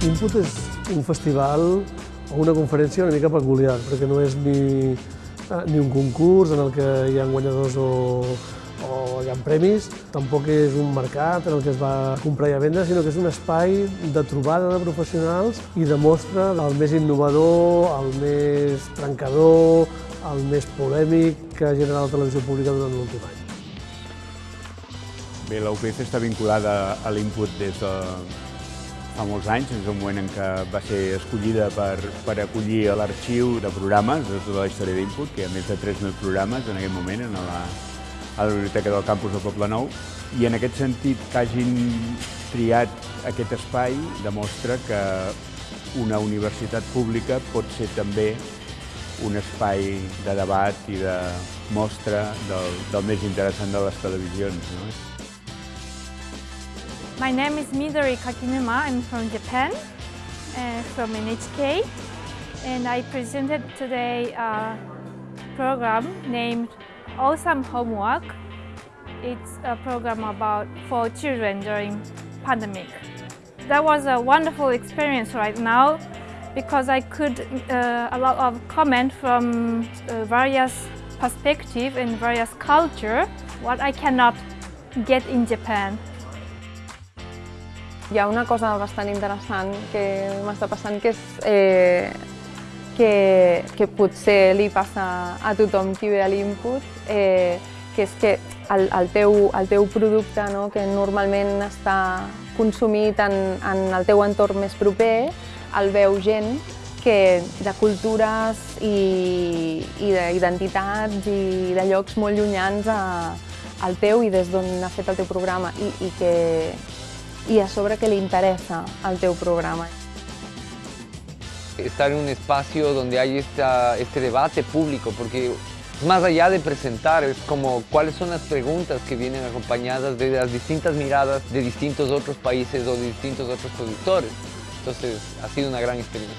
Input és un festival o una conferència una mica peculiar, perquè no és ni, eh, ni un concurs en el que hi ha guanyadors o, o hi ha premis, tampoc és un mercat en el que es va comprar i a vendre, sinó que és un espai de trobada de professionals i de mostra el més innovador, el més trencador, el més polèmic que ha generat la televisió pública durant l'últim any. Bé, la UPF està vinculada a l'Input des de fa molts anys, des del moment en què va ser escollida per, per acollir l'arxiu de programes de tota la història d'Input, que hi ha més de 3.000 programes en aquest moment a la, a la Biblioteca del Campus de Poblenou, i en aquest sentit que hagin triat aquest espai demostra que una universitat pública pot ser també un espai de debat i de mostra del, del més interessant de les televisions. No? My name is Midori Kakinuma. I'm from Japan, uh, from NHK, and I presented today a program named Awesome Homework. It's a program about for children during pandemic. That was a wonderful experience right now because I could uh, a lot of comment from uh, various perspective and various culture what I cannot get in Japan. Hi ha una cosa bastant interessant que m'està passant que és eh, que, que potser li passa a tothom qui ve a l'input, eh, que és que el, el, teu, el teu producte, no, que normalment està consumit en, en el teu entorn més proper, el veu gent que de cultures i, i d'identitats i de llocs molt llunyans a, al teu i des d'on ha fet el teu programa i, i que, y a sobre que le interesa al teu programa. Estar en un espacio donde hay este debate público, porque más allá de presentar, es como cuáles son las preguntas que vienen acompañadas de las distintas miradas de distintos otros países o de distintos otros productores. Entonces, ha sido una gran experiencia.